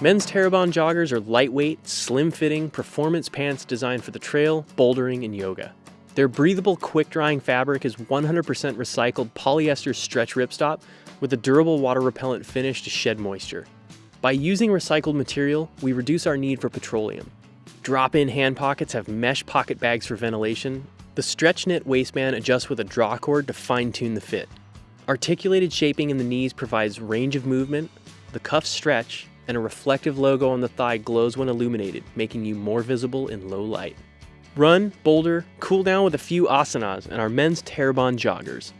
Men's Terrebonne joggers are lightweight, slim-fitting performance pants designed for the trail, bouldering, and yoga. Their breathable, quick-drying fabric is 100% recycled polyester stretch ripstop with a durable water-repellent finish to shed moisture. By using recycled material, we reduce our need for petroleum. Drop-in hand pockets have mesh pocket bags for ventilation. The stretch knit waistband adjusts with a draw cord to fine-tune the fit. Articulated shaping in the knees provides range of movement, the cuffs stretch, and a reflective logo on the thigh glows when illuminated, making you more visible in low light. Run, boulder, cool down with a few asanas and our men's Terrebonne joggers.